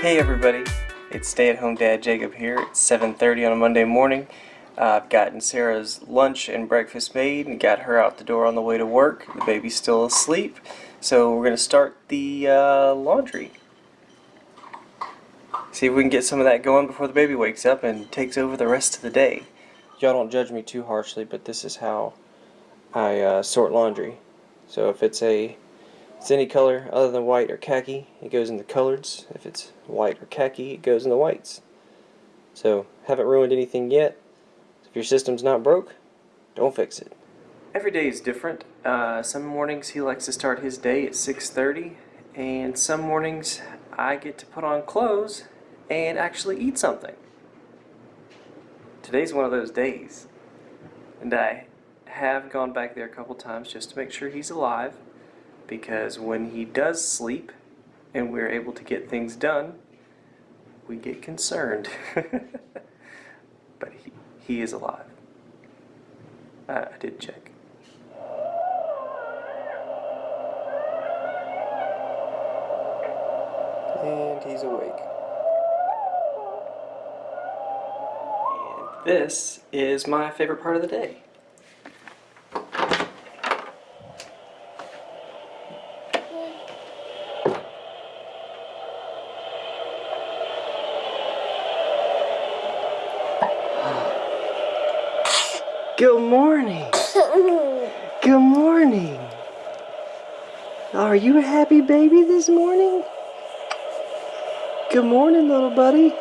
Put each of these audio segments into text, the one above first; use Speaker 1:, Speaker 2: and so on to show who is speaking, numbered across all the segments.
Speaker 1: Hey everybody, it's stay-at-home dad Jacob here. It's 7.30 on a Monday morning. Uh, I've gotten Sarah's lunch and breakfast made and got her out the door on the way to work. The baby's still asleep, so we're going to start the uh, laundry. See if we can get some of that going before the baby wakes up and takes over the rest of the day. Y'all don't judge me too harshly, but this is how I uh, sort laundry. So if it's a it's any color other than white or khaki, it goes in the coloreds. If it's white or khaki, it goes in the whites. So, haven't ruined anything yet. If your system's not broke, don't fix it. Every day is different. Uh, some mornings he likes to start his day at 6.30, and some mornings I get to put on clothes and actually eat something. Today's one of those days. And I have gone back there a couple times just to make sure he's alive because when he does sleep and we're able to get things done, we get concerned. but he, he is alive. I, I did check. And he's awake. And this is my favorite part of the day. Good morning. Good morning. Are you a happy baby this morning? Good morning, little buddy.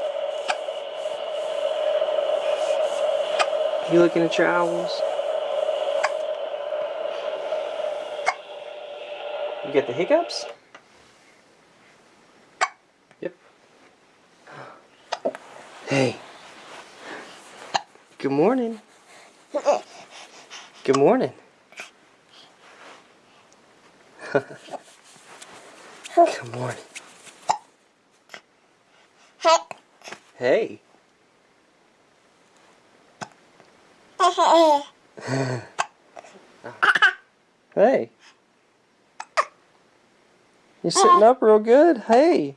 Speaker 1: You looking at your owls? You get the hiccups? Yep. Hey. Good morning. Good morning. Good morning. Hey. hey. You're sitting up real good. Hey.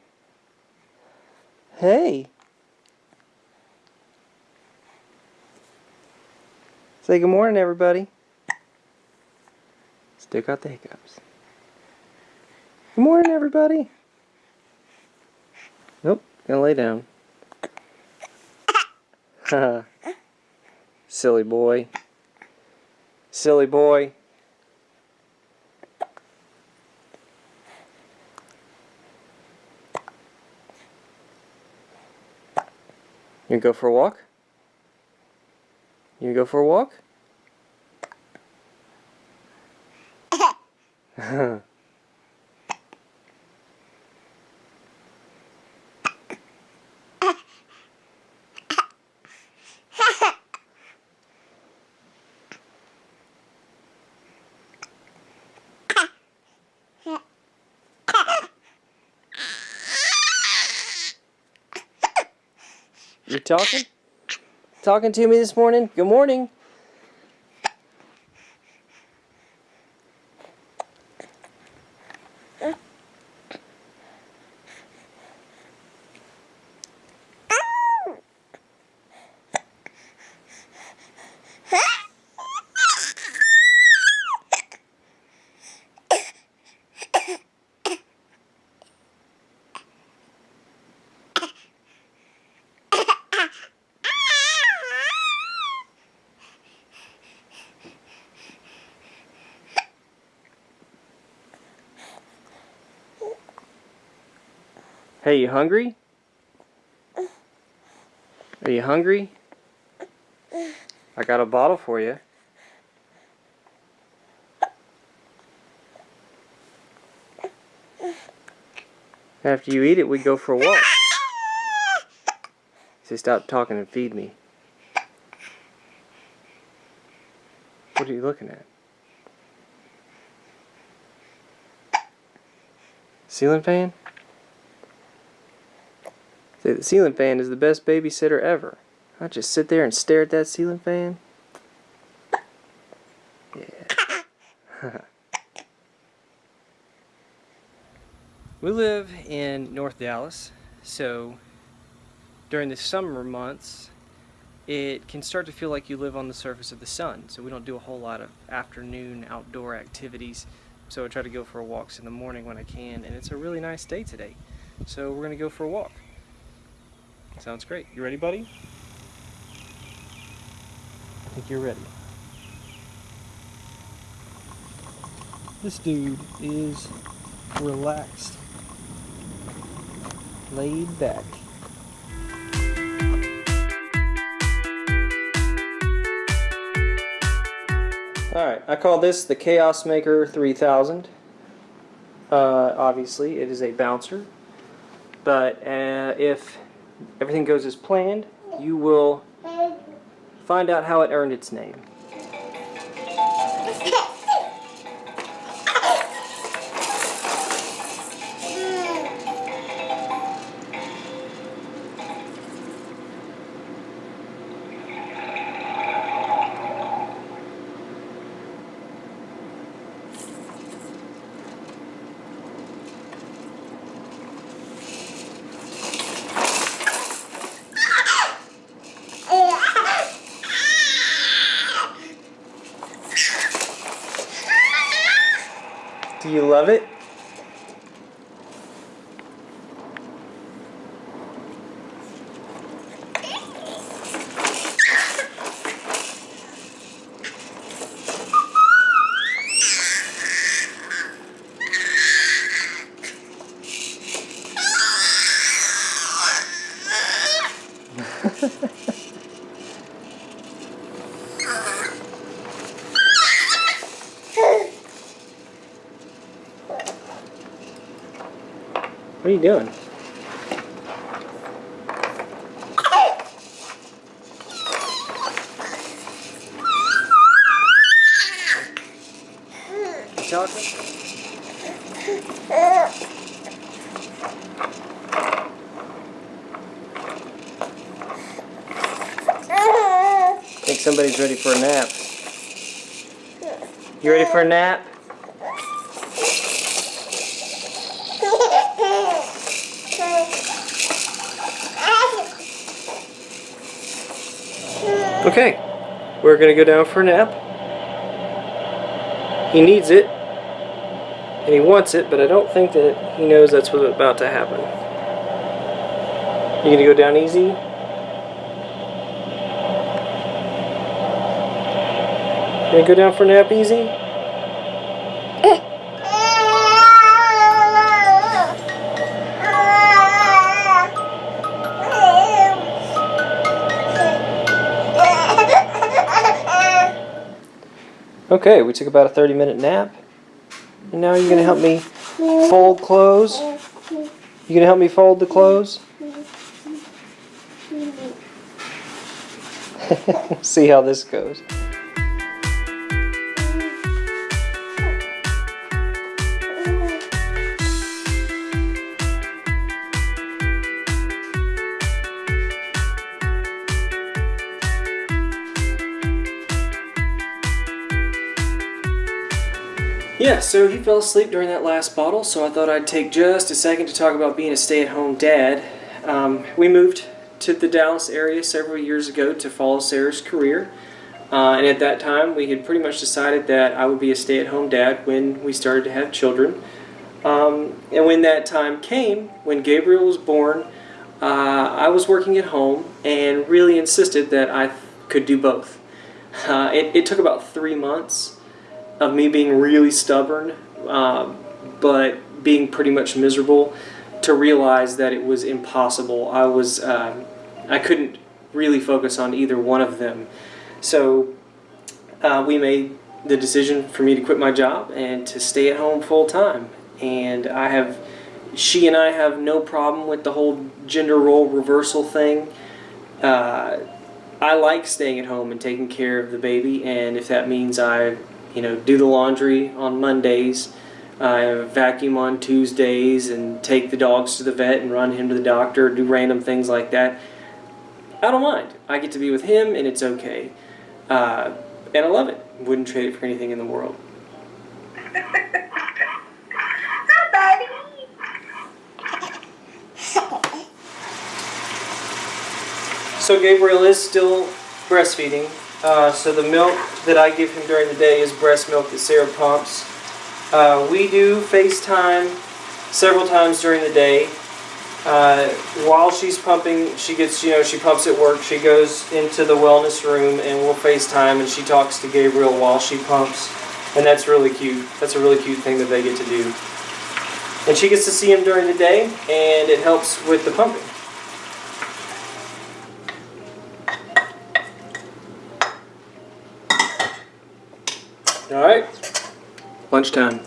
Speaker 1: Hey. Say good morning, everybody. Still got the hiccups. Good morning, everybody. Nope, gonna lay down. Silly boy. Silly boy. You go for a walk? You go for a walk? You talking? Talking to me this morning? Good morning. Hey, you hungry? Are you hungry? I got a bottle for you. After you eat it, we go for a walk. Say, stop talking and feed me. What are you looking at? Ceiling fan? Say the ceiling fan is the best babysitter ever. I just sit there and stare at that ceiling fan. Yeah. we live in North Dallas, So during the summer months, it can start to feel like you live on the surface of the sun. So we don't do a whole lot of afternoon outdoor activities. So I try to go for walks in the morning when I can, and it's a really nice day today. So we're gonna go for a walk. Sounds great. You ready, buddy? I think you're ready. This dude is relaxed, laid back. Alright, I call this the Chaos Maker 3000. Uh, obviously, it is a bouncer. But uh, if everything goes as planned, you will find out how it earned its name. You love it? Are you doing? Chocolate? think somebody's ready for a nap. You ready for a nap? Okay, we're gonna go down for a nap. He needs it, and he wants it, but I don't think that he knows that's what's about to happen. You gonna go down easy? Gonna go down for a nap easy? Okay, we took about a 30 minute nap. And now you're going to help me fold clothes. You're going to help me fold the clothes? See how this goes. Yeah, so he fell asleep during that last bottle, so I thought I'd take just a second to talk about being a stay-at-home dad. Um, we moved to the Dallas area several years ago to follow Sarah's career, uh, and at that time we had pretty much decided that I would be a stay-at-home dad when we started to have children. Um, and when that time came, when Gabriel was born, uh, I was working at home and really insisted that I could do both. Uh, it, it took about three months of me being really stubborn, uh, but being pretty much miserable, to realize that it was impossible. I was, uh, I couldn't really focus on either one of them. So uh, we made the decision for me to quit my job and to stay at home full time. And I have, she and I have no problem with the whole gender role reversal thing. Uh, I like staying at home and taking care of the baby, and if that means I you know, do the laundry on Mondays, uh, vacuum on Tuesdays, and take the dogs to the vet and run him to the doctor, do random things like that. I don't mind. I get to be with him, and it's okay. Uh, and I love it. Wouldn't trade it for anything in the world.
Speaker 2: Hi, buddy.
Speaker 1: so Gabriel is still breastfeeding. Uh, so the milk that I give him during the day is breast milk that Sarah pumps. Uh, we do FaceTime several times during the day. Uh, while she's pumping, she gets, you know, she pumps at work. She goes into the wellness room and we'll FaceTime and she talks to Gabriel while she pumps. And that's really cute. That's a really cute thing that they get to do. And she gets to see him during the day and it helps with the pumping. All right, lunchtime.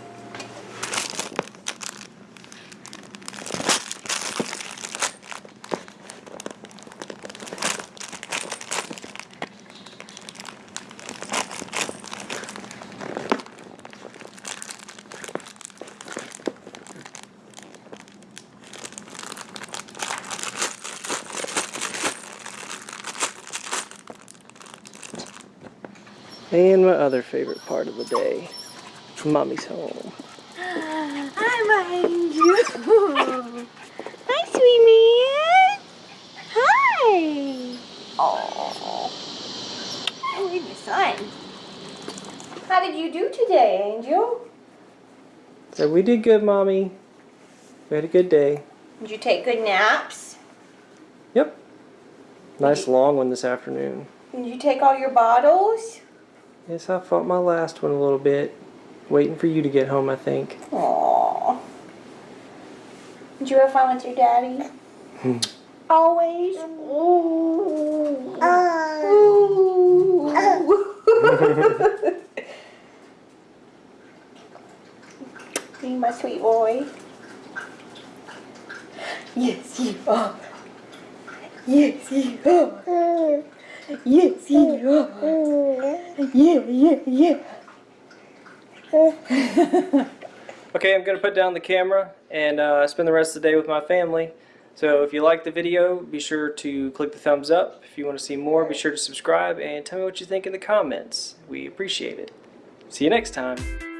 Speaker 1: And my other favorite part of the day, mommy's home.
Speaker 2: Hi, oh, my angel. Hi, sweet man. Hi. Oh, I need your son. How did you do today, Angel?
Speaker 1: So we did good, mommy. We had a good day.
Speaker 2: Did you take good naps?
Speaker 1: Yep. Nice long one this afternoon.
Speaker 2: Did you take all your bottles?
Speaker 1: Yes, I fought my last one a little bit. Waiting for you to get home, I think.
Speaker 2: Aww. Did you have fun with your daddy? Hmm. Always. Ooh. Ooh. you my sweet boy. Yes, you are. Yes, you are. Mm. Yes, you are. Yeah, yeah, yeah.
Speaker 1: Okay, I'm going to put down the camera and uh, spend the rest of the day with my family. So if you like the video, be sure to click the thumbs up. If you want to see more, be sure to subscribe and tell me what you think in the comments. We appreciate it. See you next time.